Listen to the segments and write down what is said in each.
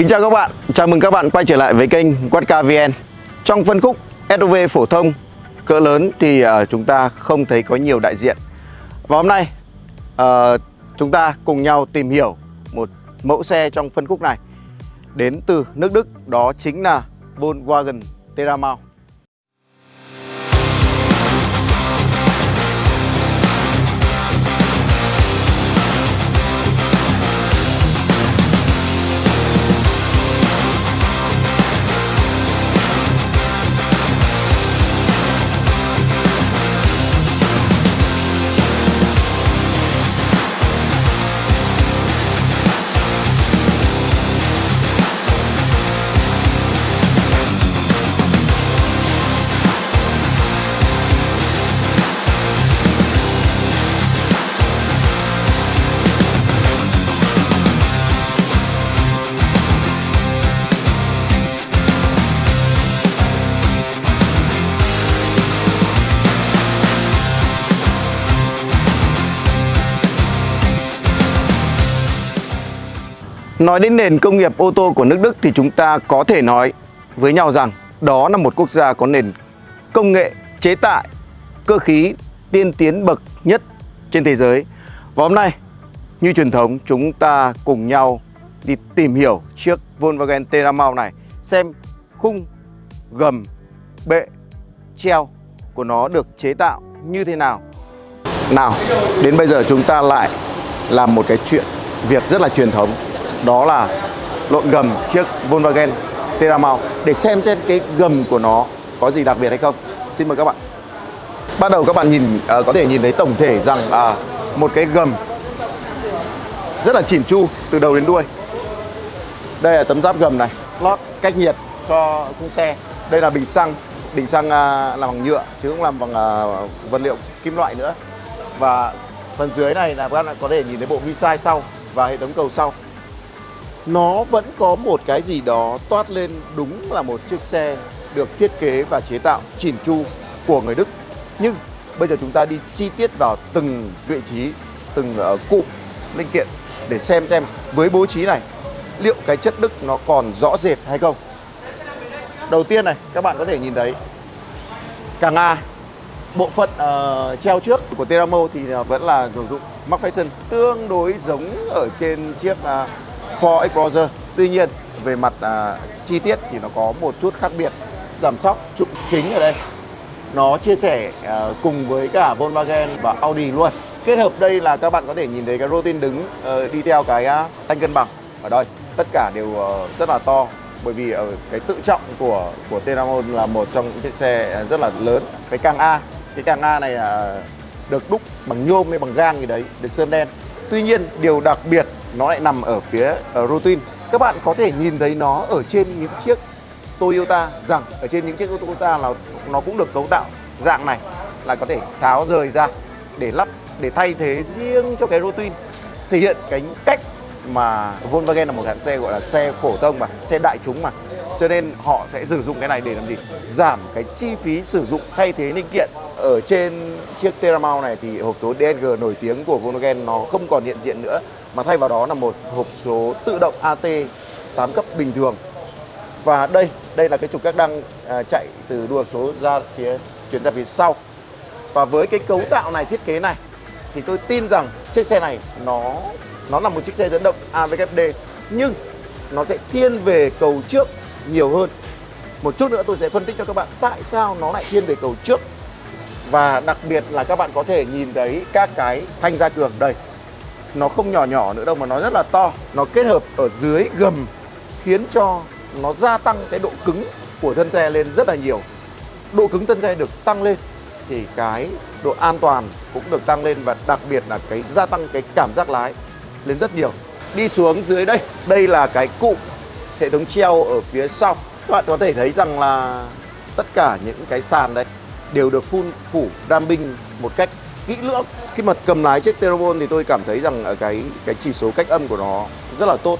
Kính chào các bạn, chào mừng các bạn quay trở lại với kênh Quadca VN Trong phân khúc SUV phổ thông cỡ lớn thì ờ, chúng ta không thấy có nhiều đại diện. Và hôm nay uh, chúng ta cùng nhau tìm hiểu một mẫu xe trong phân khúc này. Đến từ nước Đức, đó chính là Volkswagen Terramount Nói đến nền công nghiệp ô tô của nước Đức thì chúng ta có thể nói với nhau rằng đó là một quốc gia có nền công nghệ chế tạo cơ khí tiên tiến bậc nhất trên thế giới. Và hôm nay như truyền thống chúng ta cùng nhau đi tìm hiểu chiếc Volkswagen Terramau này xem khung gầm bệ treo của nó được chế tạo như thế nào. Nào, đến bây giờ chúng ta lại làm một cái chuyện việc rất là truyền thống đó là lộn gầm chiếc Volkswagen Terramau để xem xem cái gầm của nó có gì đặc biệt hay không. Xin mời các bạn. Bắt đầu các bạn nhìn uh, có thể nhìn thấy tổng thể rằng uh, một cái gầm rất là chỉn chu từ đầu đến đuôi. Đây là tấm giáp gầm này, lót cách nhiệt cho khung xe. Đây là bình xăng, bình xăng uh, làm bằng nhựa chứ không làm bằng uh, vật liệu kim loại nữa. Và phần dưới này là các bạn có thể nhìn thấy bộ vi sai sau và hệ thống cầu sau nó vẫn có một cái gì đó toát lên đúng là một chiếc xe được thiết kế và chế tạo chỉn chu của người Đức. Nhưng bây giờ chúng ta đi chi tiết vào từng vị trí, từng ờ, uh, cụm linh kiện để xem xem với bố trí này liệu cái chất Đức nó còn rõ rệt hay không. Đầu tiên này, các bạn có thể nhìn thấy càng A bộ phận uh, treo trước của Teramo thì ờ, vẫn là sử dụng Mark Fashion tương đối giống ở trên chiếc uh, Ford Explorer Tuy nhiên về mặt à, chi tiết thì nó có một chút khác biệt. Giảm sóc trục chính ở đây Nó chia sẻ à, cùng với cả Volkswagen và Audi luôn. Kết hợp đây là các bạn có thể nhìn thấy cái rotin đứng à, đi theo cái à, thanh cân bằng. Ở đây Tất cả đều à, rất là to bởi vì ở cái tự trọng của của Tenamon là một trong những chiếc xe à, rất là lớn. Cái càng A cái càng A này à, được đúc bằng nhôm hay bằng gang gì đấy được sơn đen. Tuy nhiên điều đặc biệt nó lại nằm ở phía uh, routine. Các bạn có thể nhìn thấy nó ở trên những chiếc Toyota. Rằng ở trên những chiếc Toyota là nó cũng được cấu tạo dạng này là có thể tháo rời ra để lắp để thay thế riêng cho cái routine. Thể hiện cái cách mà Volkswagen là một hãng xe gọi là xe phổ thông mà xe đại chúng mà. Cho nên họ sẽ sử dụng cái này để làm gì? Giảm cái chi phí sử dụng thay thế linh kiện. Ở trên chiếc Terramount này thì hộp số DSG nổi tiếng của Volkswagen nó không còn hiện diện nữa mà thay vào đó là một hộp số tự động AT 8 cấp bình thường. Và đây đây là cái trục các đăng à, chạy từ đua số ra phía chuyển ra phía sau. Và với cái cấu tạo này thiết kế này thì tôi tin rằng chiếc xe này nó nó là một chiếc xe dẫn động AWD nhưng nó sẽ thiên về cầu trước nhiều hơn. Một chút nữa tôi sẽ phân tích cho các bạn tại sao nó lại thiên về cầu trước. Và đặc biệt là các bạn có thể nhìn thấy các cái thanh gia cường đây nó không nhỏ nhỏ nữa đâu mà nó rất là to. Nó kết hợp ở dưới gầm, khiến cho nó gia tăng cái độ cứng của thân xe lên rất là nhiều. Độ cứng thân xe được tăng lên thì cái độ an toàn cũng được tăng lên và đặc biệt là cái gia tăng cái cảm giác lái lên rất nhiều. Đi xuống dưới đây đây là cái cụm hệ thống treo ở phía sau. Các bạn có thể thấy rằng là tất cả những cái sàn đấy đều được phun, phủ đam binh một cách kỹ lưỡng khi mà cầm lái chiếc Terramon thì tôi cảm thấy rằng ở cái cái chỉ số cách âm của nó rất là tốt.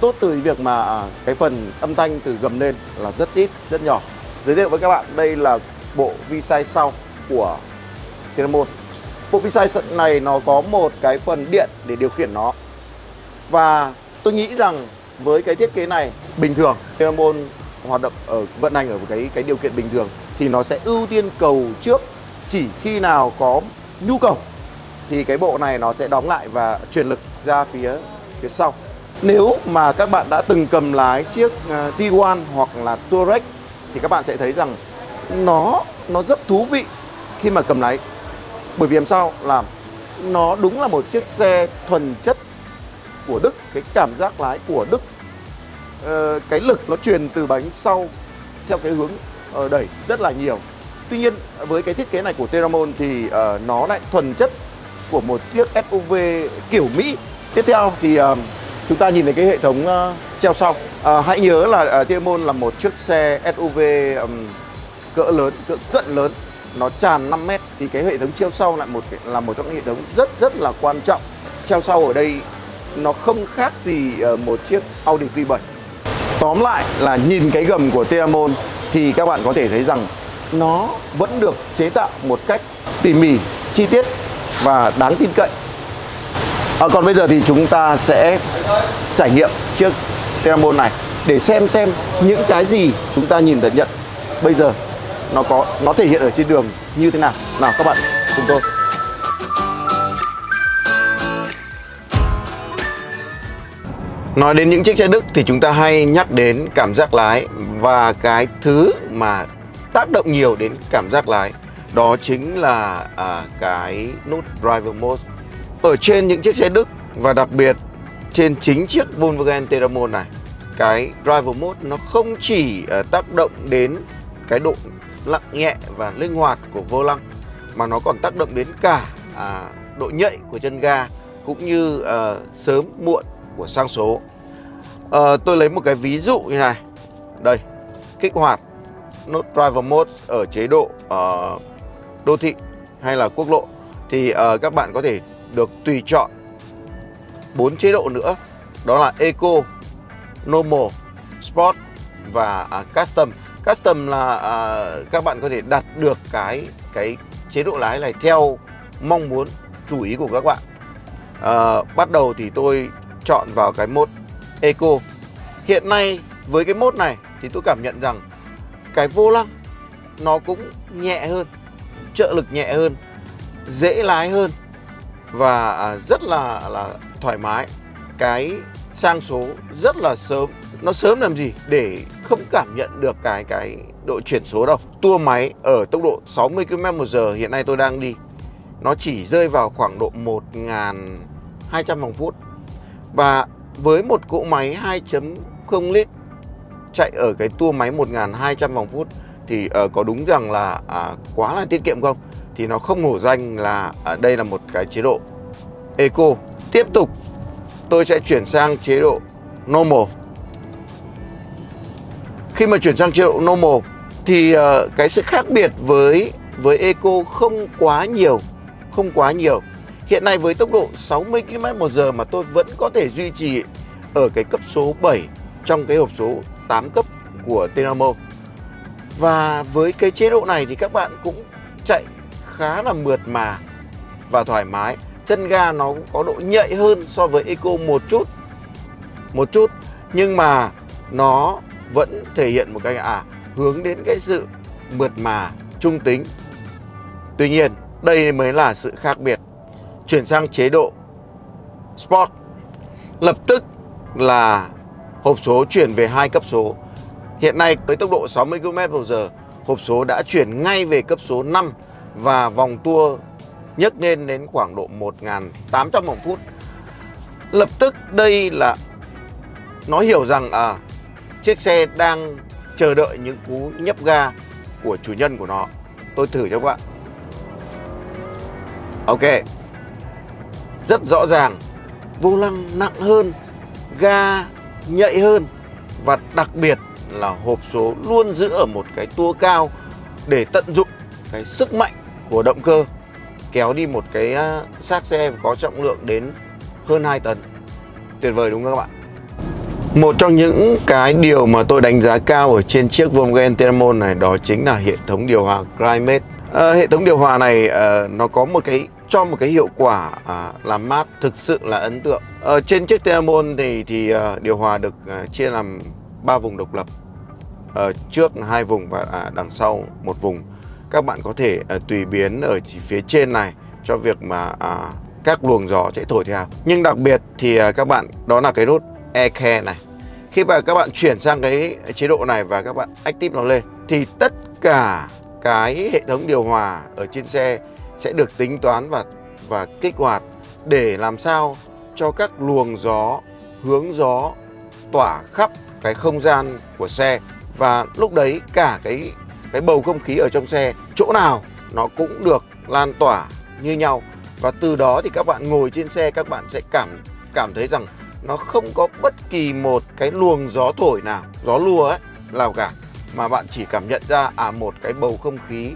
Tốt từ việc mà à, cái phần âm thanh từ gầm lên là rất ít, rất nhỏ. Giới thiệu với các bạn, đây là bộ vi sai sau của Terramon bộ vi sai này nó có một cái phần điện để điều khiển nó. Và tôi nghĩ rằng với cái thiết kế này, bình thường Teramon hoạt động ở, vận hành ở cái cái điều kiện bình thường thì nó sẽ ưu tiên cầu trước chỉ khi nào có nhu cầu thì cái bộ này nó sẽ đóng lại và truyền lực ra phía phía sau. Nếu mà các bạn đã từng cầm lái chiếc uh, Tiguan hoặc là Touareg thì các bạn sẽ thấy rằng nó nó rất thú vị khi mà cầm lái. Bởi vì làm sao làm nó đúng là một chiếc xe thuần chất của Đức, cái cảm giác lái của Đức. ờ, cái lực nó truyền từ bánh sau theo cái hướng ờ, đẩy rất là nhiều. Tuy nhiên với cái thiết kế này của Teramon thì uh, nó lại thuần chất của một chiếc SUV kiểu Mỹ. Tiếp theo thì uh, chúng ta nhìn thấy cái hệ thống uh, treo sau. Uh, hãy nhớ là uh, Tiemon là một chiếc xe SUV um, cỡ lớn, cỡ cận lớn nó tràn 5 mét thì cái hệ thống treo sau lại một là một trong những hệ thống rất rất là quan trọng. Treo sau ở đây nó không khác gì một chiếc Audi Q7. Tóm lại là nhìn cái gầm của tiamon thì các bạn có thể thấy rằng nó vẫn được chế tạo một cách tỉ mỉ, chi tiết và đáng tin cậy. À, còn bây giờ thì chúng ta sẽ trải nghiệm chiếc Teramon này để xem xem những cái gì chúng ta nhìn nhận bây giờ nó có nó thể hiện ở trên đường như thế nào. Nào các bạn cùng tôi. Nói đến những chiếc xe Đức thì chúng ta hay nhắc đến cảm giác lái và cái thứ mà tác động nhiều đến cảm giác lái đó chính là à, cái nút driver mode. Ở trên những chiếc xe Đức và đặc biệt trên chính chiếc Volkswagen Teramon này cái driver mode nó không chỉ uh, tác động đến cái độ lặng nhẹ và linh hoạt của vô lăng mà nó còn tác động đến cả à, độ nhạy của chân ga cũng như à, sớm muộn của sang số. À, tôi lấy một cái ví dụ như này. Đây kích hoạt nút driver mode ở chế độ uh, đô thị hay là quốc lộ thì uh, các bạn có thể được tùy chọn bốn chế độ nữa đó là Eco, Normal, Sport và uh, Custom. Custom là uh, các bạn có thể đặt được cái cái chế độ lái này theo mong muốn chủ ý của các bạn. Uh, bắt đầu thì tôi chọn vào cái mode Eco. Hiện nay với cái mode này thì tôi cảm nhận rằng cái vô lăng nó cũng nhẹ hơn trợ lực nhẹ hơn, dễ lái hơn và à, rất là là thoải mái. Cái sang số rất là sớm. Nó sớm làm gì? Để không cảm nhận được cái cái độ chuyển số đâu. Tua máy ở tốc độ 60 km một giờ hiện nay tôi đang đi, nó chỉ rơi vào khoảng độ 1.200 vòng phút. Và với một cỗ máy 2.0 lít chạy ở cái tua máy 1.200 vòng phút thì uh, có đúng rằng là uh, quá là tiết kiệm không? Thì nó không hổ danh là uh, đây là một cái chế độ eco. Tiếp tục tôi sẽ chuyển sang chế độ normal. Khi mà chuyển sang chế độ normal thì uh, cái sự khác biệt với với eco không quá nhiều không quá nhiều. Hiện nay với tốc độ 60 km một giờ mà tôi vẫn có thể duy trì ở cái cấp số 7 trong cái hộp số 8 cấp của Tenamo và với cái chế độ này thì các bạn cũng chạy khá là mượt mà và thoải mái. Chân ga nó cũng có độ nhạy hơn so với Eco một chút. Một chút nhưng mà nó vẫn thể hiện một cái à hướng đến cái sự mượt mà, trung tính. Tuy nhiên, đây mới là sự khác biệt. Chuyển sang chế độ Sport lập tức là hộp số chuyển về hai cấp số Hiện nay với tốc độ 60 km/h, hộp số đã chuyển ngay về cấp số 5 và vòng tua nhấc lên đến khoảng độ 1.800 vòng phút. Lập tức đây là nó hiểu rằng à chiếc xe đang chờ đợi những cú nhấp ga của chủ nhân của nó. Tôi thử cho các bạn. Ok. Rất rõ ràng, vô lăng nặng hơn, ga nhạy hơn và đặc biệt là hộp số luôn giữ ở một cái tua cao để tận dụng cái sức mạnh của động cơ kéo đi một cái xác xe có trọng lượng đến hơn 2 tấn. Tuyệt vời đúng không các bạn? Một trong những cái điều mà tôi đánh giá cao ở trên chiếc Volkswagen Teramon này đó chính là hệ thống điều hòa Climate. À, hệ thống điều hòa này à, nó có một cái cho một cái hiệu quả à, làm mát thực sự là ấn tượng. À, trên chiếc Teramon thì thì à, điều hòa được à, chia làm ba vùng độc lập. Ở trước hai vùng và à, đằng sau một vùng. Các bạn có thể à, tùy biến ở chỉ phía trên này cho việc mà à, các luồng gió sẽ thổi theo. Nhưng đặc biệt thì à, các bạn đó là cái nút Air Care này. Khi mà các bạn chuyển sang cái chế độ này và các bạn active nó lên thì tất cả cái hệ thống điều hòa ở trên xe sẽ được tính toán và và kích hoạt để làm sao cho các luồng gió, hướng gió tỏa khắp cái không gian của xe và lúc đấy cả cái cái bầu không khí ở trong xe, chỗ nào nó cũng được lan tỏa như nhau. Và từ đó thì các bạn ngồi trên xe, các bạn sẽ cảm cảm thấy rằng nó không có bất kỳ một cái luồng gió thổi nào, gió lùa ấy, nào cả. Mà bạn chỉ cảm nhận ra à một cái bầu không khí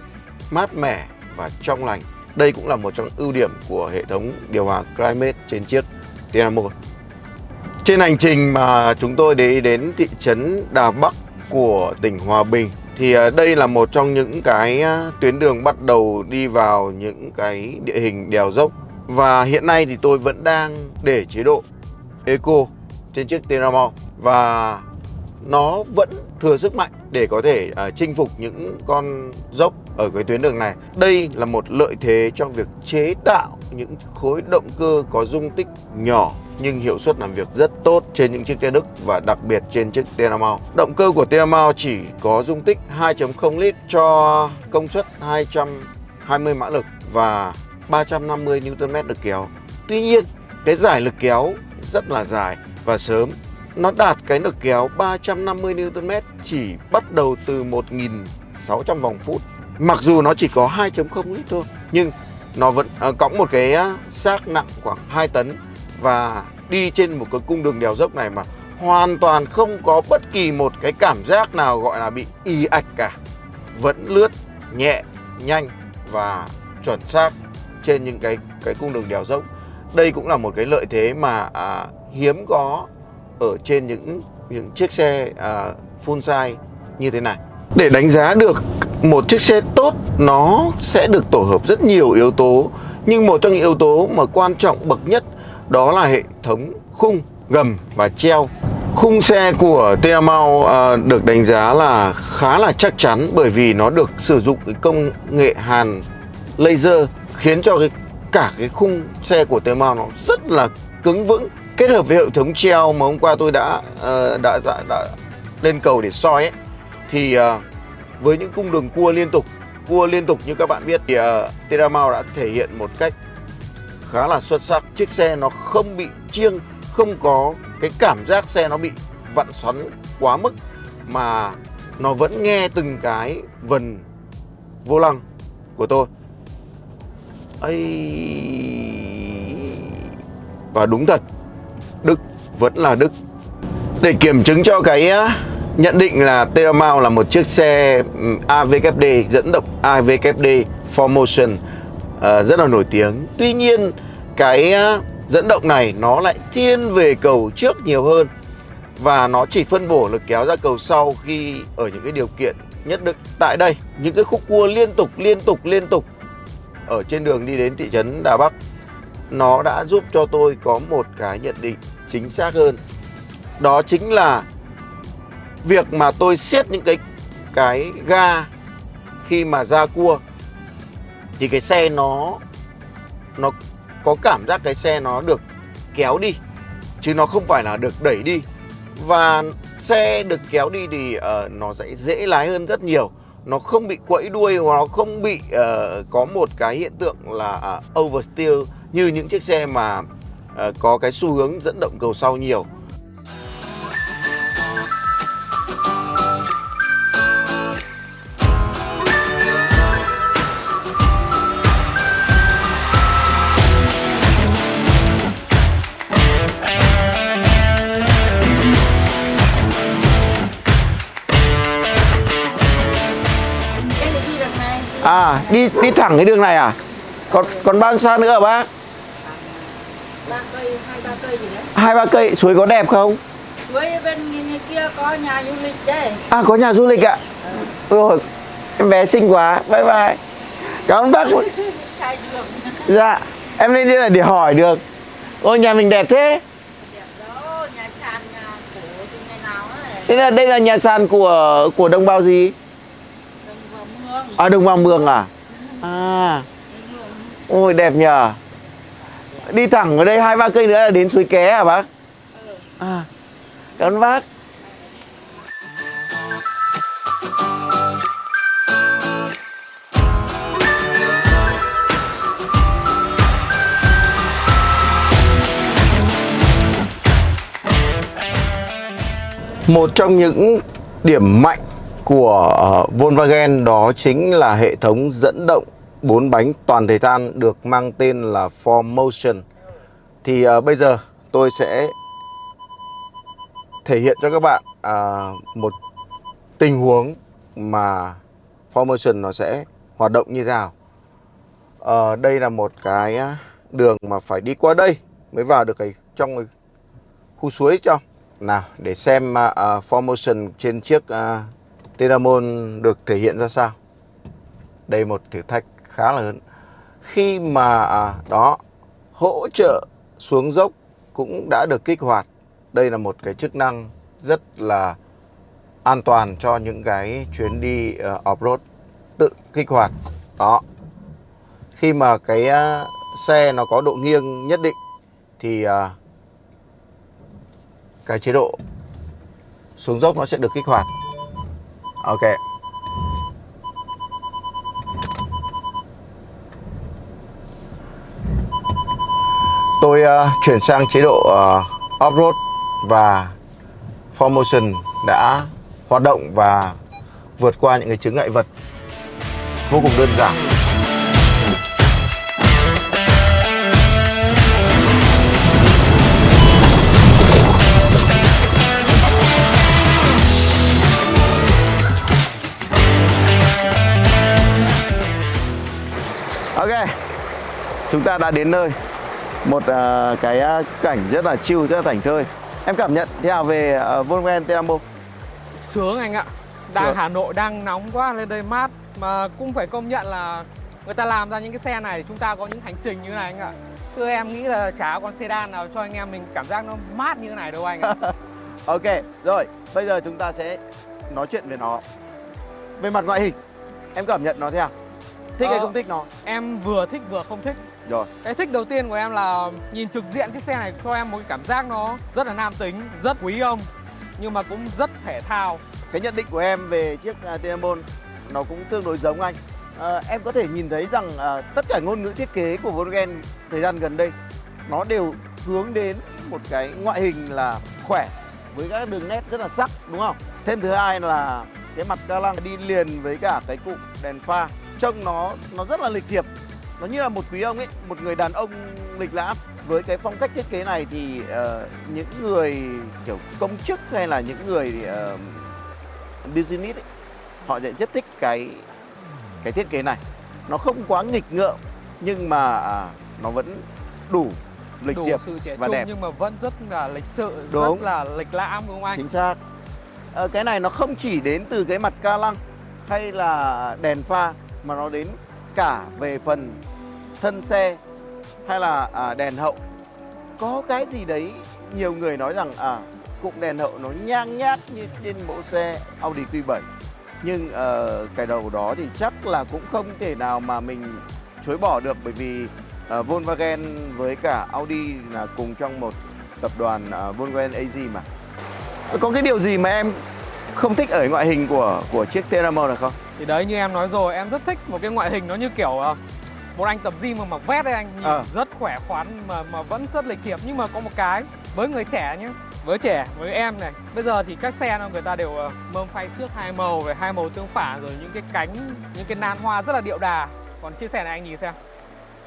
mát mẻ và trong lành. Đây cũng là một trong ưu điểm của hệ thống điều hòa Climate trên chiếc Dynamo 1 trên hành trình mà chúng tôi đi đến thị trấn Đà Bắc của tỉnh Hòa Bình thì à, đây là một trong những cái à, tuyến đường bắt đầu đi vào những cái địa hình đèo dốc. Và hiện nay thì tôi vẫn đang để chế độ Eco trên chiếc Teramo và nó vẫn thừa sức mạnh để có thể uh, chinh phục những con dốc ở cái tuyến đường này. Đây là một lợi thế trong việc chế tạo những khối động cơ có dung tích nhỏ nhưng hiệu suất làm việc rất tốt trên những chiếc xe Đức và đặc biệt trên chiếc Teramau. Động cơ của Teramau chỉ có dung tích 2.0 lít cho công suất 220 mã lực và 350 Nm lực kéo. Tuy nhiên, cái giải lực kéo rất là dài và sớm nó đạt cái lực kéo 350 Nm chỉ bắt đầu từ 1.600 vòng phút. Mặc dù nó chỉ có 2.0 lít thôi, nhưng nó vẫn à, cõng một cái xác nặng khoảng 2 tấn và đi trên một cái cung đường đèo dốc này mà hoàn toàn không có bất kỳ một cái cảm giác nào gọi là bị y ạch cả. Vẫn lướt nhẹ, nhanh và chuẩn xác trên những cái cái cung đường đèo dốc. Đây cũng là một cái lợi thế mà à, hiếm có ở trên những những chiếc xe à, full size như thế này. Để đánh giá được một chiếc xe tốt nó sẽ được tổ hợp rất nhiều yếu tố nhưng một trong những yếu tố mà quan trọng bậc nhất đó là hệ thống khung, gầm và treo. Khung xe của Tiamau à, được đánh giá là khá là chắc chắn bởi vì nó được sử dụng cái công nghệ hàn laser khiến cho cái cả cái khung xe của Tiamau nó rất là cứng vững kết hợp với hệ thống treo mà hôm qua tôi đã uh, đã, đã đã lên cầu để soi ấy thì uh, với những cung đường cua liên tục cua liên tục như các bạn biết thì à, uh, Teramau đã thể hiện một cách khá là xuất sắc. Chiếc xe nó không bị chiêng, không có cái cảm giác xe nó bị vặn xoắn quá mức, mà nó vẫn nghe từng cái vần vô lăng của tôi. Ấy và đúng thật, Đức vẫn là Đức. Để kiểm chứng cho cái nhận định là Teramau là một chiếc xe AVKD dẫn động AVKD Formotion uh, rất là nổi tiếng. Tuy nhiên cái ờ, dẫn động này nó lại thiên về cầu trước nhiều hơn. Và nó chỉ phân bổ lực kéo ra cầu sau khi ở những cái điều kiện nhất định. Tại đây những cái khúc cua liên tục liên tục liên tục ở trên đường đi đến thị trấn Đà Bắc nó đã giúp cho tôi có một cái nhận định chính xác hơn. Đó chính là việc mà tôi siết những cái cái ga khi mà ra cua thì cái xe nó nó có cảm giác cái xe nó được kéo đi chứ nó không phải là được đẩy đi. Và xe được kéo đi thì uh, nó sẽ dễ lái hơn rất nhiều. Nó không bị quẫy đuôi và nó không bị uh, có một cái hiện tượng là uh, oversteer như những chiếc xe mà uh, có cái xu hướng dẫn động cầu sau nhiều. đi đi thẳng cái đường này à? Còn còn bao xa nữa hả bác? Hai ba cây suối có đẹp không? Suối bên kia có nhà du lịch đấy. À có nhà du lịch ạ. À? ừ. rồi em bé xinh quá. Bye bye. Cảm ơn bác. Dạ em lên đây là để hỏi được. Ôi nhà mình đẹp thế. Thế là đây là nhà sàn của của đồng bào gì? Đồng bào Mường. À đồng bào Mường à? À, ôi đẹp nhờ. Đi thẳng ở đây hai ba cây nữa là đến suối ké à bác? À, cảm ơn bác. Một trong những điểm mạnh của ờ, Volkswagen đó chính là hệ thống dẫn động bốn bánh toàn thời gian được mang tên là 4Motion. Thì ờ, bây giờ tôi sẽ thể hiện cho các bạn à, một tình huống mà 4Motion nó sẽ hoạt động như thế nào. Ờ, đây là một cái đường mà phải đi qua đây mới vào được cái trong cái khu suối trong. Nào để xem uh, uh, trên chiếc uh, Tenamon được thể hiện ra sao. Đây một thử thách khá là lớn. Khi mà à, đó hỗ trợ xuống dốc cũng đã được kích hoạt. Đây là một cái chức năng rất là an toàn cho những cái chuyến đi uh, off-road tự kích hoạt. Đó. Khi mà cái uh, xe nó có độ nghiêng nhất định thì uh, cái chế độ xuống dốc nó sẽ được kích hoạt ok. Tôi uh, chuyển sang chế độ uh, off-road và 4Motion đã hoạt động và vượt qua những cái chướng ngại vật vô cùng đơn giản. Chúng ta đã đến nơi Một uh, cái uh, cảnh rất là chill, rất là thảnh thơi Em cảm nhận thế nào về uh, Volkswagen Tenamo? Sướng anh ạ Đang Sướng. Hà Nội đang nóng quá lên đây mát Mà cũng phải công nhận là Người ta làm ra những cái xe này Chúng ta có những hành trình như này anh ạ Thưa em nghĩ là chả con sedan nào cho anh em mình cảm giác nó mát như thế này đâu anh ạ Ok, rồi Bây giờ chúng ta sẽ nói chuyện về nó Về mặt ngoại hình Em cảm nhận nó thế nào? Thích hay Ờ. không thích nó? Em vừa thích vừa không thích Rồi. Cái thích đầu tiên của em là nhìn trực diện cái xe này cho em một cái cảm giác nó rất là nam tính, rất quý ông Nhưng mà cũng rất thể thao. Cái nhận định của em về chiếc uh, Tenamon Nó cũng tương đối giống anh. Ờ, Em có thể nhìn thấy rằng à, tất cả ngôn ngữ thiết kế của Volkswagen thời gian gần đây Nó đều hướng đến một cái ngoại hình là khỏe Với các đường nét rất là sắc đúng không? Thêm thứ hai là cái mặt ca lăng đi liền với cả cái cụm đèn pha Trông nó nó rất là lịch thiệp Nó như là một quý ông ấy, một người đàn ông lịch lãm với cái phong cách thiết kế này thì ờ, những người kiểu công chức hay là những người ờ, business ấy, họ sẽ rất thích cái cái thiết kế này nó không quá nghịch ngợm nhưng mà à, nó vẫn đủ lịch Đủ sự trẻ và trung đẹp. nhưng mà vẫn rất là lịch sự, Đúng. rất là lịch lãm đúng không anh? chính xác Ờ, cái này nó không chỉ đến từ cái mặt ca lăng hay là đèn pha mà nó đến cả về phần thân xe hay là à, đèn hậu. Có cái gì đấy nhiều người nói rằng à cụm đèn hậu nó nhang nhác như trên mẫu xe Audi Q7 nhưng ờ, cái đầu đó thì chắc là cũng không thể nào mà mình chối bỏ được bởi vì ờ, Volkswagen với cả Audi là cùng trong một tập đoàn ờ, Volkswagen AG mà. Có cái điều gì mà em không thích ở ngoại hình của của chiếc Teramo này không? Thì đấy như em nói rồi, em rất thích một cái ngoại hình nó như kiểu ờ, một anh tập gym mà mặc vest đấy anh nhìn Ờ. rất khỏe khoắn mà mà vẫn rất lịch thiệp nhưng mà có một cái với người trẻ nhé với trẻ với em này bây giờ thì các xe nó người ta đều ờ, mâm phay xước hai màu về hai màu tương phản rồi những cái cánh những cái nan hoa rất là điệu đà còn chiếc xe này anh nhìn xem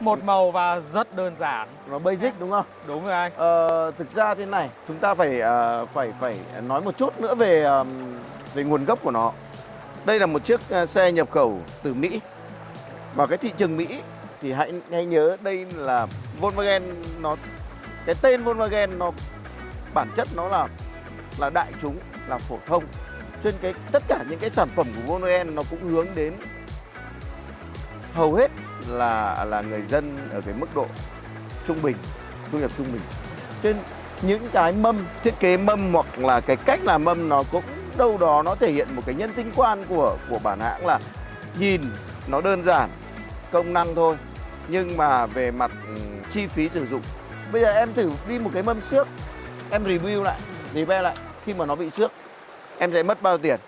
một màu và rất đơn giản Nó basic đúng không? đúng rồi anh Ờ, thực ra thế này, chúng ta phải ờ, phải phải nói một chút nữa về ờm, về nguồn gốc của nó. Đây là một chiếc ờ, xe nhập khẩu từ Mỹ. Và cái thị trường Mỹ thì hãy hãy nhớ đây là Volkswagen nó cái tên Volkswagen nó bản chất nó là là đại chúng, là phổ thông. Nên cái tất cả những cái sản phẩm của Volkswagen nó cũng hướng đến hầu hết là là người dân ở cái mức độ trung bình, thu nhập trung bình. trên những cái mâm thiết kế mâm hoặc là cái cách làm mâm nó cũng đâu đó nó thể hiện một cái nhân sinh quan của của bản hãng là nhìn nó đơn giản công năng thôi nhưng mà về mặt ừ, chi phí sử dụng bây giờ em thử đi một cái mâm xước em review lại review lại khi mà nó bị xước em sẽ mất bao tiền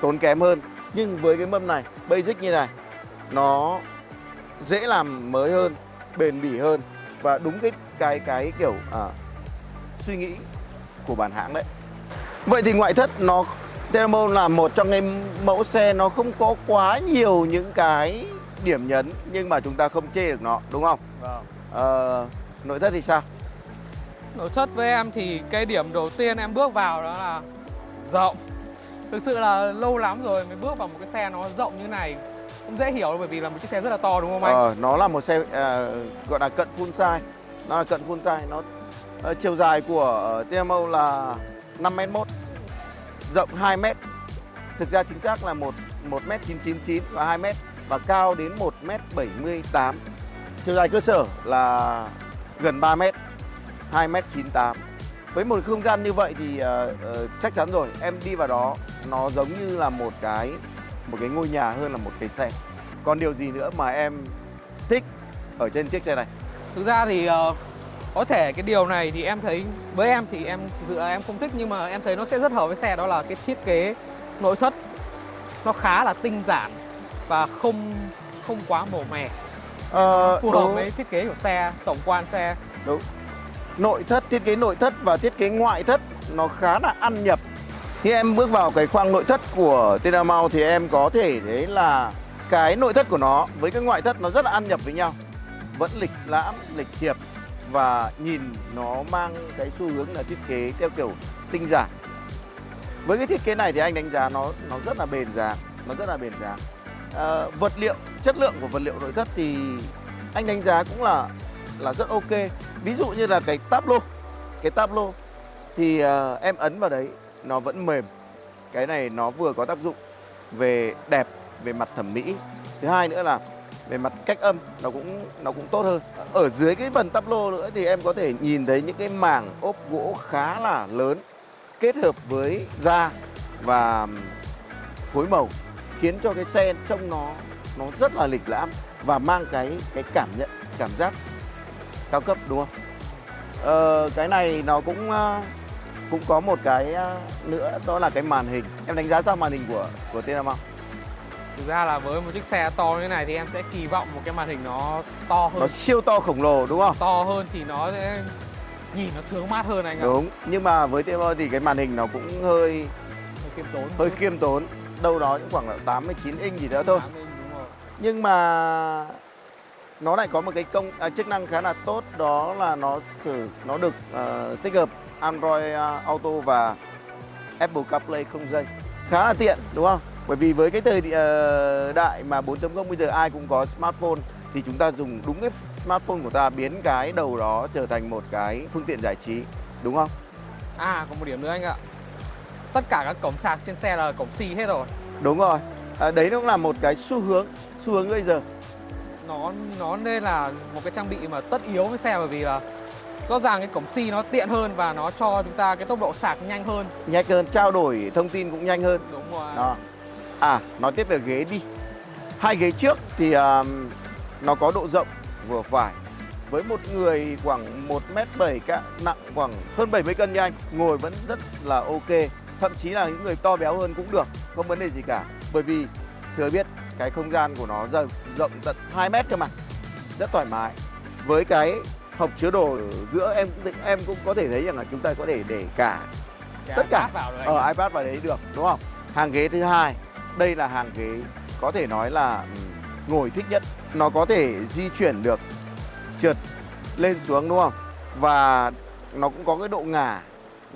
tốn kém hơn nhưng với cái mâm này basic như này nó dễ làm mới hơn bền bỉ hơn và đúng cái cái cái kiểu à, suy nghĩ của bản hãng đấy. Vậy thì ngoại thất nó Tenamo là một trong những mẫu xe nó không có quá nhiều những cái điểm nhấn nhưng mà chúng ta không chê được nó đúng không? Vâng. ờ, nội thất thì sao? Nội thất với em thì cái điểm đầu tiên em bước vào đó là rộng. Thực sự là lâu lắm rồi mới bước vào một cái xe nó rộng như này cũng dễ hiểu bởi vì là một chiếc xe rất là to đúng không anh? Ờ, nó là một xe uh, gọi là cận full size. Nó là cận full size nó uh, chiều dài của TMO là 5m1 rộng 2m thực ra chính xác là một 1m999 và 2m và cao đến 1m78 chiều dài cơ sở là gần 3m 2m98 với một không gian như vậy thì uh, uh, chắc chắn rồi em đi vào đó nó giống như là một cái một cái ngôi nhà hơn là một cái xe. Còn điều gì nữa mà em thích ở trên chiếc xe này? Thực ra thì ờ, có thể cái điều này thì em thấy với em thì em là em không thích nhưng mà em thấy nó sẽ rất hợp với xe đó là cái thiết kế nội thất. Nó khá là tinh giản và không không quá màu mè. Ờ, phù hợp với thiết kế của xe tổng quan xe. Đúng. nội thất thiết kế nội thất và thiết kế ngoại thất nó khá là ăn nhập khi em bước vào cái khoang nội thất của Tenamau thì em có thể thấy là cái nội thất của nó với cái ngoại thất nó rất là ăn nhập với nhau. Vẫn lịch lãm lịch thiệp và nhìn nó mang cái xu hướng là thiết kế theo kiểu tinh giản. Với cái thiết kế này thì anh đánh giá nó nó rất là bền dáng nó rất là bền dáng À, ờ, vật liệu chất lượng của vật liệu nội thất thì anh đánh giá cũng là là rất ok. Ví dụ như là cái tablo, cái tablo thì uh, em ấn vào đấy nó vẫn mềm. Cái này nó vừa có tác dụng về đẹp về mặt thẩm mỹ. Thứ hai nữa là về mặt cách âm nó cũng nó cũng tốt hơn. Ở dưới cái phần tắp lô nữa thì em có thể nhìn thấy những cái mảng ốp gỗ khá là lớn kết hợp với da và phối màu khiến cho cái xe trông nó nó rất là lịch lãm và mang cái cái cảm nhận cảm giác cao cấp đúng không? Ờ, cái này nó cũng ờ, cũng có một cái ờ, nữa đó là cái màn hình. Em đánh giá sao màn hình của của Tenamount? thực ra là với một chiếc xe to như thế này thì em sẽ kỳ vọng một cái màn hình nó to hơn Nó siêu to khổng lồ đúng không? to hơn thì nó sẽ nhìn nó sướng mát hơn anh ạ Đúng. Nhưng mà với Tenamount thì cái màn hình nó cũng hơi hơi khiêm tốn hơi khiêm tốn, đâu đó cũng khoảng là 89 inch gì đó thôi. Nhưng mà nó lại có một cái công à, chức năng khá là tốt đó là nó sử nó được ờ, tích hợp Android ờ, Auto và Apple CarPlay không dây khá là tiện đúng không? Bởi vì với cái thời ờ, đại mà 4.0 bây giờ ai cũng có smartphone thì chúng ta dùng đúng cái smartphone của ta biến cái đầu đó trở thành một cái phương tiện giải trí đúng không? à còn một điểm nữa anh ạ tất cả các cổng sạc trên xe là cổng xì hết rồi Đúng rồi. À, đấy cũng là một cái xu hướng xu hướng bây giờ. Nó nó nên là một cái trang bị mà tất yếu với xe bởi vì là rõ ràng cái cổng xì nó tiện hơn và nó cho chúng ta cái tốc độ sạc nhanh hơn Nhanh hơn, trao đổi thông tin cũng nhanh hơn. đúng rồi Đó. À, nói tiếp về ghế đi. Hai ghế trước thì um, nó có độ rộng vừa phải. Với một người khoảng 1m7 cả, nặng khoảng hơn 70 cân như anh, ngồi vẫn rất là ok. Thậm chí là những người to béo hơn cũng được, không vấn đề gì cả. Bởi vì thừa biết cái không gian của nó rộng, rộng tận 2 mét cơ mà. Rất thoải mái. Với cái hộc chứa đồ ở giữa em cũng em cũng có thể thấy rằng là chúng ta có thể để cả Cái tất cả ở ạ. iPad vào đấy được đúng không? Hàng ghế thứ hai, đây là hàng ghế có thể nói là ngồi thích nhất. Nó có thể di chuyển được trượt lên xuống đúng không? Và nó cũng có cái độ ngả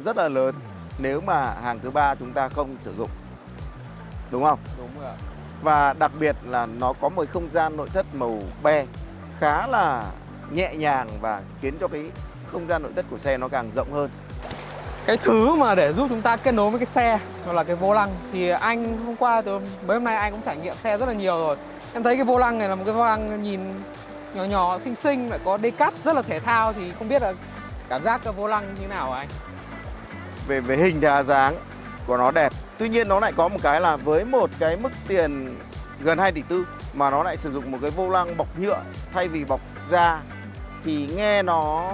rất là lớn nếu mà hàng thứ ba chúng ta không sử dụng. Đúng không? đúng rồi. Và đặc biệt là nó có một không gian nội thất màu be khá là nhẹ nhàng và khiến cho cái không gian nội thất của xe nó càng rộng hơn. cái thứ mà để giúp chúng ta kết nối với cái xe đó là cái vô lăng. Thì anh hôm qua từ mấy hôm nay anh cũng trải nghiệm xe rất là nhiều rồi. Em thấy cái vô lăng này là một cái vô lăng nhìn nhỏ nhỏ xinh xinh lại có cắt rất là thể thao thì không biết là cảm giác cái vô lăng như nào hả anh? Về về hình đa dáng của nó đẹp Tuy nhiên nó lại có một cái là với một cái mức tiền gần 2 tỷ tư Mà nó lại sử dụng một cái vô lăng bọc nhựa thay vì bọc da Thì nghe nó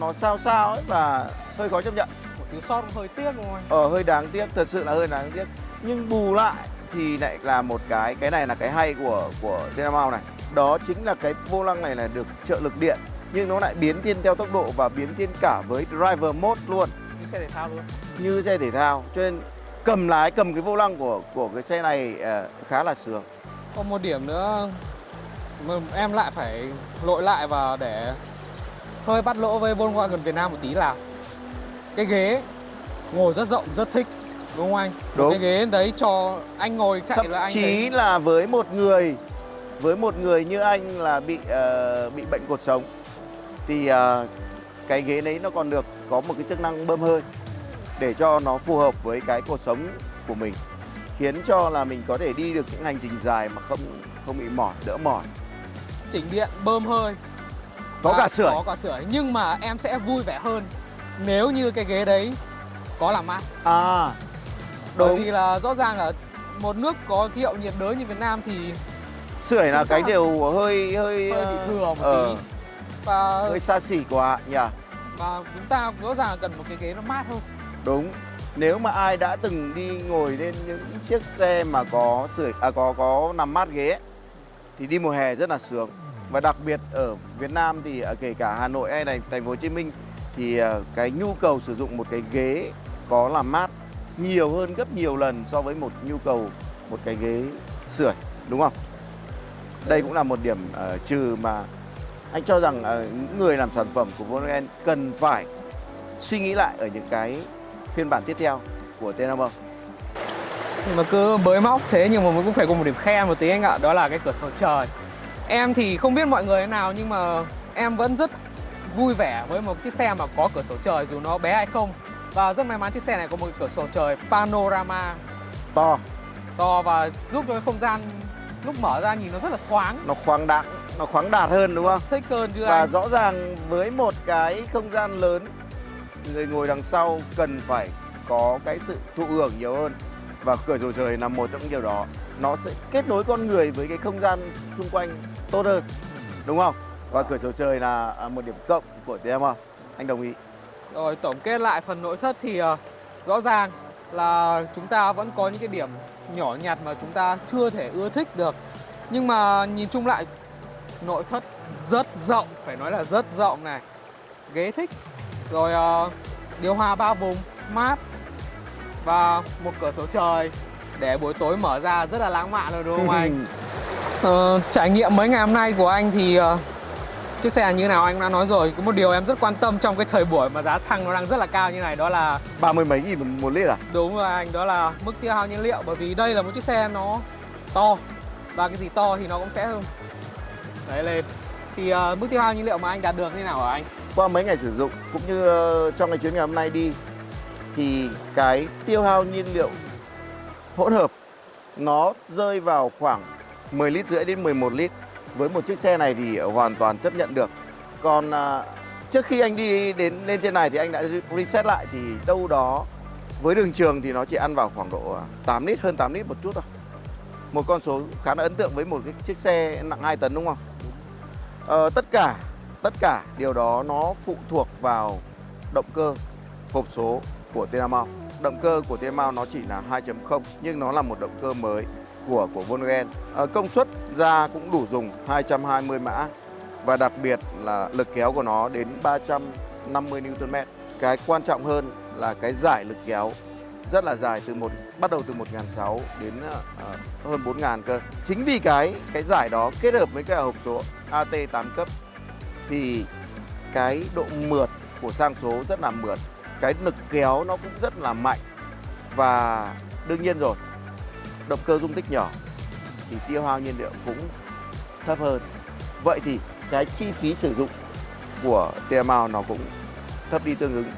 nó sao sao ấy và hơi khó chấp nhận. Một thiếu sót cũng hơi tiếc anh? Ờ hơi đáng tiếc, thật sự là hơi đáng tiếc. Nhưng bù lại thì lại là một cái, cái này là cái hay của của Dynamo này. Đó chính là cái vô lăng này là được trợ lực điện Nhưng nó lại biến thiên theo tốc độ và biến thiên cả với driver mode luôn. Như xe thể thao luôn. Như xe thể thao. Cho nên cầm lái cầm cái vô lăng của của cái xe này ờ, khá là sướng Còn một điểm nữa em lại phải lội lại và để hơi bắt lỗ với Volkswagen Việt Nam một tí là cái ghế ngồi rất rộng, rất thích đúng không anh? Một Đúng. Cái ghế đấy cho anh ngồi chạy thậm là anh chí thấy là với một người với một người như anh là bị ờ, bị bệnh cột sống thì ờ, cái ghế đấy nó còn được có một cái chức năng bơm hơi để cho nó phù hợp với cái cột sống của mình khiến cho là mình có thể đi được những hành trình dài mà không không bị mỏi đỡ mỏi. Chỉnh điện bơm hơi. Có cả sưởi. có cả sưởi. Nhưng mà em sẽ vui vẻ hơn nếu như cái ghế đấy có làm mát. À bởi đúng. vì là rõ ràng là một nước có khí hậu nhiệt đới như Việt Nam thì sưởi là cái điều hơi hơi hơi bị ờ, thừa một ờ, tí và hơi xa xỉ quá nhỉ? và chúng ta rõ ràng cần một cái ghế nó mát hơn Đúng. Nếu mà ai đã từng đi ngồi lên những chiếc xe mà có sưởi à có có nằm mát ghế ấy, thì đi mùa hè rất là sướng. Và đặc biệt ở Việt Nam thì à, kể cả Hà Nội hay này thành phố Hồ Chí Minh thì à, cái nhu cầu sử dụng một cái ghế có làm mát nhiều hơn gấp nhiều lần so với một nhu cầu một cái ghế sưởi, đúng không? Đây cũng là một điểm uh, trừ mà anh cho rằng uh, những người làm sản phẩm của Volkswagen cần phải suy nghĩ lại ở những cái phiên bản tiếp theo của T50 nhưng mà cứ bới móc thế nhưng mà cũng phải có một điểm khen một tí anh ạ đó là cái cửa sổ trời. Em thì không biết mọi người thế nào nhưng mà em vẫn rất vui vẻ với một chiếc xe mà có cửa sổ trời dù nó bé hay không. Và rất may mắn chiếc xe này có một cửa sổ trời panorama. To. To và giúp cho cái không gian lúc mở ra nhìn nó rất là thoáng. Nó khoáng đạt nó khoáng đạt hơn đúng không? Thích hơn chứ và anh. rõ ràng với một cái không gian lớn người ngồi đằng sau cần phải có cái sự thụ hưởng nhiều hơn và cửa sổ trời là một trong những điều đó nó sẽ kết nối con người với cái không gian xung quanh tốt hơn đúng không và cửa sổ trời là à, một điểm cộng của TM anh đồng ý Rồi tổng kết lại phần nội thất thì à, rõ ràng là chúng ta vẫn có những cái điểm nhỏ nhặt mà chúng ta chưa thể ưa thích được. Nhưng mà nhìn chung lại nội thất rất rộng, phải nói là rất rộng này. Ghế thích. Rồi ờ, điều hòa ba vùng, mát và một cửa sổ trời để buổi tối mở ra rất là lãng mạn rồi đúng không anh? Ờ, trải nghiệm mấy ngày hôm nay của anh thì ờ, chiếc xe như nào anh đã nói rồi? Có một điều em rất quan tâm trong cái thời buổi mà giá xăng nó đang rất là cao như này đó là ba mươi mấy nghìn một lít à? Đúng rồi anh đó là mức tiêu hao nhiên liệu bởi vì đây là một chiếc xe nó to và cái gì to thì nó cũng sẽ đấy lên. Thì ờ, mức tiêu hao nhiên liệu mà anh đạt được như nào hả anh qua mấy ngày sử dụng cũng như ờ, trong cái chuyến ngày hôm nay đi thì cái tiêu hao nhiên liệu hỗn hợp nó rơi vào khoảng 10 lít rưỡi đến 11 lít. Với một chiếc xe này thì hoàn toàn chấp nhận được. Còn à, trước khi anh đi đến lên trên này thì anh đã reset lại thì đâu đó với đường trường thì nó chỉ ăn vào khoảng độ à, 8 lít hơn 8 lít một chút thôi. Một con số khá là ấn tượng với một cái chiếc xe nặng 2 tấn đúng không? Ờ, tất cả tất cả điều đó nó phụ thuộc vào động cơ hộp số của Tenamau. Động cơ của Tenamau nó chỉ là 2.0 nhưng nó là một động cơ mới của của Volkswagen. À, công suất ra cũng đủ dùng 220 mã và đặc biệt là lực kéo của nó đến 350 Nm. Cái quan trọng hơn là cái giải lực kéo rất là dài từ một bắt đầu từ 1006 đến ờ, ờ hơn 4000 cơ. Chính vì cái cái giải đó kết hợp với cái hộp số AT 8 cấp thì cái độ mượt của sang số rất là mượt. Cái lực kéo nó cũng rất là mạnh. Và đương nhiên rồi, động cơ dung tích nhỏ thì tiêu hao nhiên liệu cũng thấp hơn. Vậy thì cái chi phí sử dụng của TMA nó cũng thấp đi tương ứng.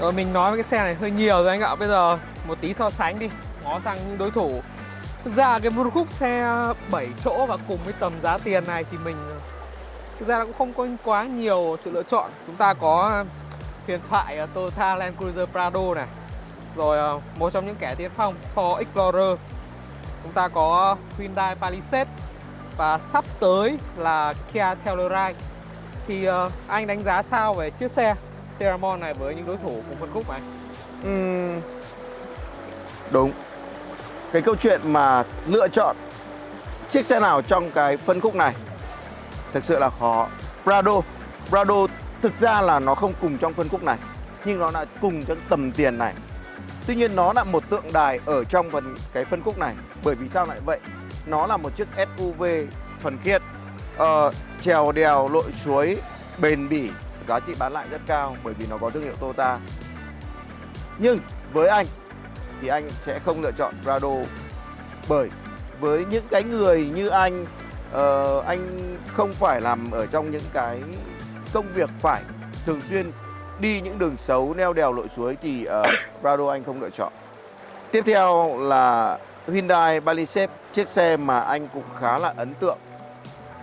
Rồi mình nói với cái xe này hơi nhiều rồi anh ạ. Bây giờ một tí so sánh đi, ngó sang những đối thủ. Thực ra cái phân khúc xe 7 chỗ và cùng với tầm giá tiền này thì mình thực ra là cũng không có quá nhiều sự lựa chọn. Chúng ta có huyền thoại Toyota Land Cruiser Prado này Rồi ờ, một trong những kẻ tiên phong Ford Explorer. Chúng ta có Hyundai Palisade Và sắp tới là Kia Telluride. Thì ờ, anh đánh giá sao về chiếc xe Terramon này với những đối thủ cùng phân khúc này? Uhm, đúng. Cái câu chuyện mà lựa chọn chiếc xe nào trong cái phân khúc này thực sự là khó. Prado Prado thực ra là nó không cùng trong phân khúc này nhưng nó là cùng trong tầm tiền này. Tuy nhiên nó là một tượng đài ở trong phần cái phân khúc này. Bởi vì sao lại vậy? Nó là một chiếc SUV thuần khiết ờ, trèo đèo lội suối bền bỉ giá trị bán lại rất cao bởi vì nó có thương hiệu Toyota. Nhưng với anh thì anh sẽ không lựa chọn Prado bởi với những cái người như anh uh, anh không phải làm ở trong những cái công việc phải thường xuyên đi những đường xấu neo đèo lội suối thì uh, Prado anh không lựa chọn. Tiếp theo là Hyundai Palisade, chiếc xe mà anh cũng khá là ấn tượng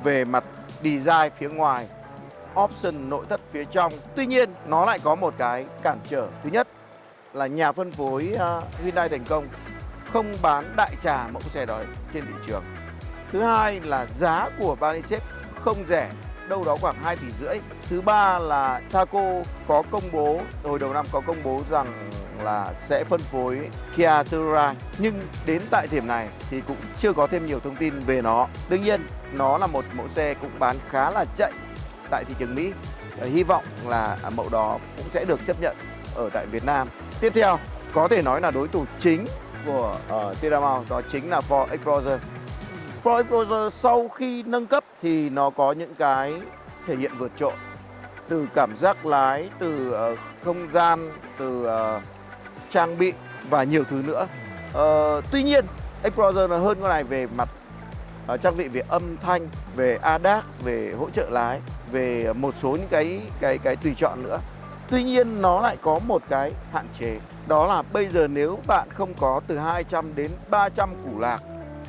về mặt design phía ngoài, option nội thất phía trong. Tuy nhiên nó lại có một cái cản trở. Thứ nhất là nhà phân phối uh, Hyundai thành công không bán đại trà mẫu xe đó trên thị trường. Thứ hai là giá của Banisep không rẻ, đâu đó khoảng 2 tỷ rưỡi. Thứ ba là Thaco có công bố hồi đầu năm có công bố rằng là sẽ phân phối Kia Telluride nhưng đến tại điểm này thì cũng chưa có thêm nhiều thông tin về nó. Đương nhiên nó là một mẫu xe cũng bán khá là chạy tại thị trường Mỹ. Ờ, hy vọng là mẫu đó cũng sẽ được chấp nhận ở tại Việt Nam. Tiếp theo có thể nói là đối thủ chính của uh, Tiramount đó chính là Ford Explorer. Ford Explorer sau khi nâng cấp thì nó có những cái thể hiện vượt trội từ cảm giác lái, từ uh, không gian, từ uh, trang bị và nhiều thứ nữa. Uh, tuy nhiên Explorer là hơn con này về mặt uh, trang bị về âm thanh, về ADAS, về hỗ trợ lái, về một số những cái cái cái tùy chọn nữa. Tuy nhiên nó lại có một cái hạn chế Đó là bây giờ nếu bạn không có từ 200 đến 300 củ lạc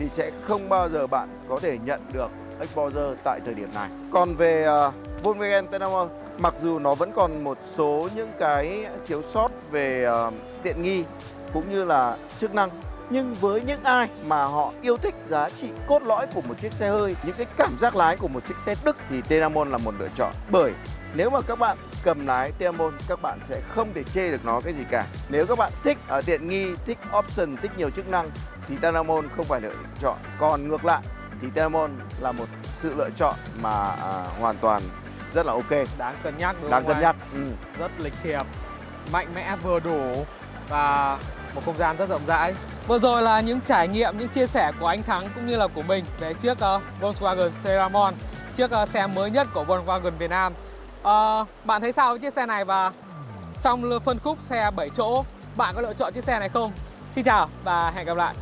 thì sẽ không bao giờ bạn có thể nhận được Explorer tại thời điểm này. Còn về uh, Volkswagen Tenamo, Mặc dù nó vẫn còn một số những cái thiếu sót về uh, tiện nghi cũng như là chức năng nhưng với những ai mà họ yêu thích giá trị cốt lõi của một chiếc xe hơi những cái cảm giác lái của một chiếc xe Đức thì Tenamon là một lựa chọn. Bởi nếu mà các bạn cầm lái Tiamon các bạn sẽ không thể chê được nó cái gì cả. Nếu các bạn thích ở tiện nghi, thích option, thích nhiều chức năng thì Tiamon không phải lựa chọn. Còn ngược lại thì Tiamon là một sự lựa chọn mà à, hoàn toàn rất là ok. Đáng cân nhắc đúng Đáng không cân nhắc ừ. Rất lịch thiệp, mạnh mẽ vừa đủ và một không gian rất rộng rãi. Vừa rồi là những trải nghiệm, những chia sẻ của anh Thắng cũng như là của mình về chiếc uh, Volkswagen Terramon Chiếc uh, xe mới nhất của Volkswagen Việt Nam à, Bạn thấy sao với chiếc xe này và trong phân khúc xe 7 chỗ bạn có lựa chọn chiếc xe này không? Xin chào và hẹn gặp lại